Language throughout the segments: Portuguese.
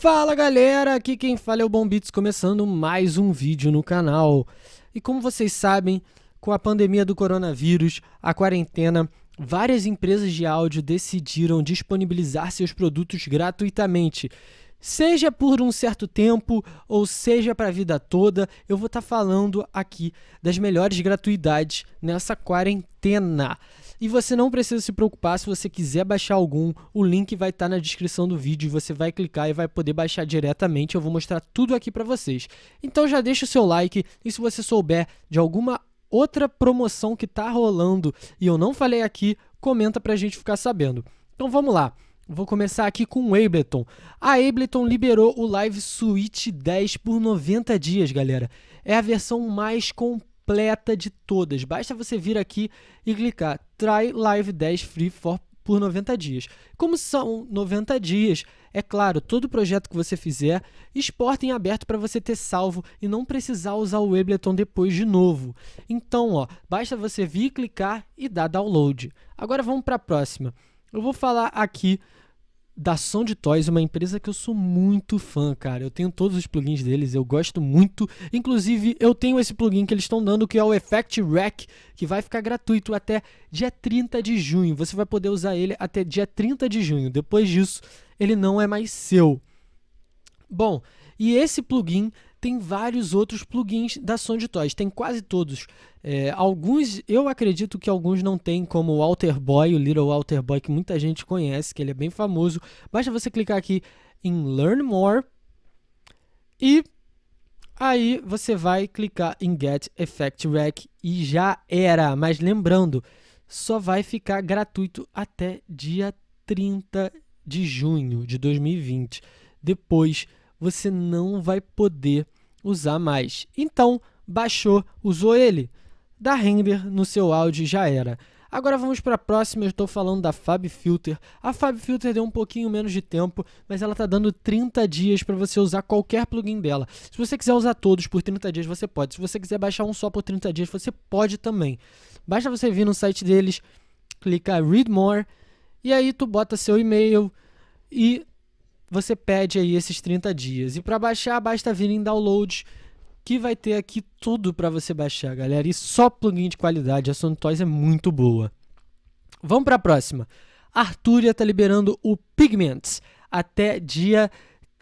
Fala galera, aqui quem fala é o Bom Beats, começando mais um vídeo no canal. E como vocês sabem, com a pandemia do coronavírus, a quarentena, várias empresas de áudio decidiram disponibilizar seus produtos gratuitamente. Seja por um certo tempo ou seja para a vida toda, eu vou estar tá falando aqui das melhores gratuidades nessa quarentena. E você não precisa se preocupar se você quiser baixar algum, o link vai estar tá na descrição do vídeo, você vai clicar e vai poder baixar diretamente. Eu vou mostrar tudo aqui para vocês. Então já deixa o seu like e se você souber de alguma outra promoção que está rolando e eu não falei aqui, comenta para a gente ficar sabendo. Então vamos lá. Vou começar aqui com o Ableton. A Ableton liberou o Live Suite 10 por 90 dias, galera. É a versão mais completa de todas. Basta você vir aqui e clicar Try Live 10 Free for, por 90 dias. Como são 90 dias, é claro, todo projeto que você fizer, exporta em aberto para você ter salvo e não precisar usar o Ableton depois de novo. Então, ó, basta você vir, clicar e dar download. Agora vamos para a próxima. Eu vou falar aqui da Sound Toys, uma empresa que eu sou muito fã, cara. Eu tenho todos os plugins deles, eu gosto muito. Inclusive, eu tenho esse plugin que eles estão dando, que é o Effect Rack, que vai ficar gratuito até dia 30 de junho. Você vai poder usar ele até dia 30 de junho. Depois disso, ele não é mais seu. Bom, e esse plugin tem vários outros plugins da Sound Toys, tem quase todos. É, alguns, eu acredito que alguns não tem, como o Alter Boy, o Little Alter Boy, que muita gente conhece, que ele é bem famoso. Basta você clicar aqui em Learn More e aí você vai clicar em Get Effect Rack e já era. Mas lembrando, só vai ficar gratuito até dia 30 de junho de 2020. Depois você não vai poder usar mais. Então, baixou, usou ele, dá render no seu áudio já era. Agora vamos para a próxima, eu estou falando da Fab Filter. A Fab Filter deu um pouquinho menos de tempo, mas ela está dando 30 dias para você usar qualquer plugin dela. Se você quiser usar todos por 30 dias, você pode. Se você quiser baixar um só por 30 dias, você pode também. Basta você vir no site deles, clicar Read More, e aí tu bota seu e-mail e você pede aí esses 30 dias. E para baixar, basta vir em download, que vai ter aqui tudo para você baixar, galera. E só plugin de qualidade, a Toys é muito boa. Vamos para a próxima. Arturia está liberando o Pigments até dia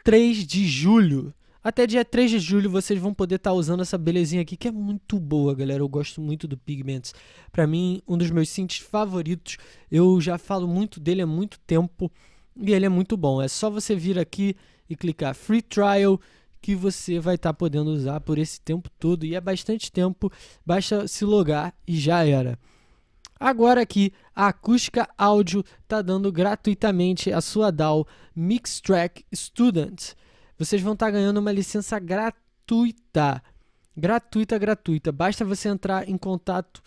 3 de julho. Até dia 3 de julho vocês vão poder estar tá usando essa belezinha aqui, que é muito boa, galera. Eu gosto muito do Pigments. Para mim, um dos meus synths favoritos. Eu já falo muito dele há muito tempo. E ele é muito bom. É só você vir aqui e clicar Free Trial que você vai estar tá podendo usar por esse tempo todo. E é bastante tempo, basta se logar e já era. Agora aqui, a Acústica Áudio está dando gratuitamente a sua DAW Mixtrack Student. Vocês vão estar tá ganhando uma licença gratuita. Gratuita, gratuita. Basta você entrar em contato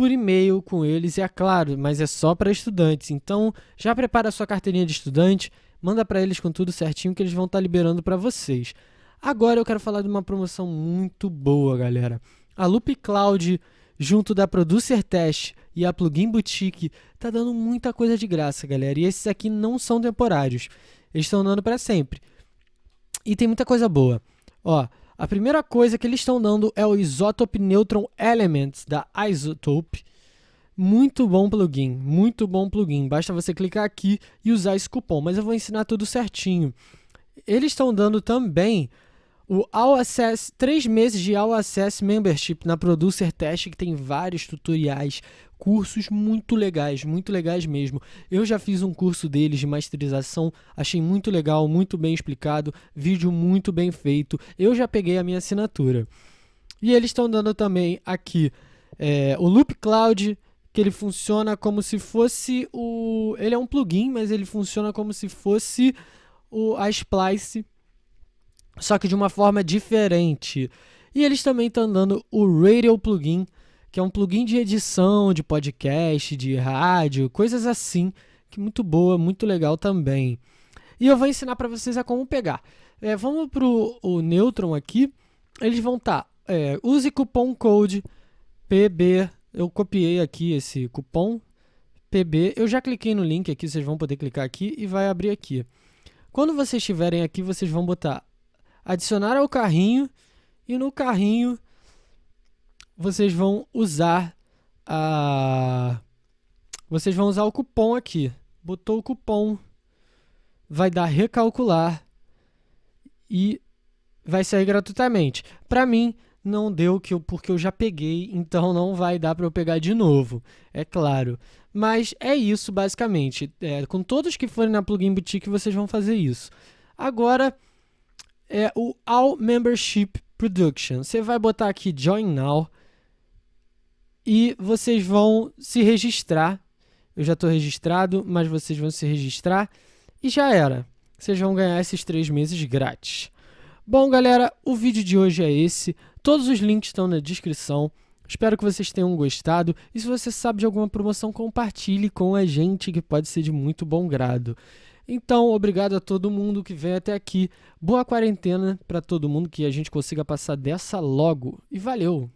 por e-mail com eles, e é claro, mas é só para estudantes. Então, já prepara a sua carteirinha de estudante, manda para eles com tudo certinho que eles vão estar tá liberando para vocês. Agora eu quero falar de uma promoção muito boa, galera. A Loop Cloud, junto da Producer Test e a Plugin Boutique, tá dando muita coisa de graça, galera. E esses aqui não são temporários. Eles estão dando para sempre. E tem muita coisa boa. Ó, a primeira coisa que eles estão dando é o Isotope Neutron Elements da Isotope. Muito bom plugin, muito bom plugin. Basta você clicar aqui e usar esse cupom, mas eu vou ensinar tudo certinho. Eles estão dando também o All Access, 3 meses de All Access Membership na Producer Test, que tem vários tutoriais, cursos muito legais, muito legais mesmo. Eu já fiz um curso deles de masterização, achei muito legal, muito bem explicado, vídeo muito bem feito. Eu já peguei a minha assinatura. E eles estão dando também aqui é, o Loop Cloud, que ele funciona como se fosse o... Ele é um plugin, mas ele funciona como se fosse o, a Splice só que de uma forma diferente. E eles também estão dando o Radio Plugin, que é um plugin de edição, de podcast, de rádio, coisas assim, que é muito boa, muito legal também. E eu vou ensinar para vocês a como pegar. É, vamos para o Neutron aqui, eles vão estar, tá, é, use cupom code PB, eu copiei aqui esse cupom PB, eu já cliquei no link aqui, vocês vão poder clicar aqui e vai abrir aqui. Quando vocês estiverem aqui, vocês vão botar adicionar ao carrinho e no carrinho vocês vão usar a vocês vão usar o cupom aqui. Botou o cupom, vai dar recalcular e vai sair gratuitamente. Para mim não deu que eu, porque eu já peguei, então não vai dar para eu pegar de novo, é claro. Mas é isso basicamente. É, com todos que forem na Plugin Boutique vocês vão fazer isso. Agora é o All Membership Production. Você vai botar aqui Join Now e vocês vão se registrar. Eu já estou registrado, mas vocês vão se registrar e já era. Vocês vão ganhar esses três meses grátis. Bom, galera, o vídeo de hoje é esse. Todos os links estão na descrição. Espero que vocês tenham gostado. E se você sabe de alguma promoção, compartilhe com a gente, que pode ser de muito bom grado. Então, obrigado a todo mundo que vem até aqui. Boa quarentena para todo mundo, que a gente consiga passar dessa logo. E valeu!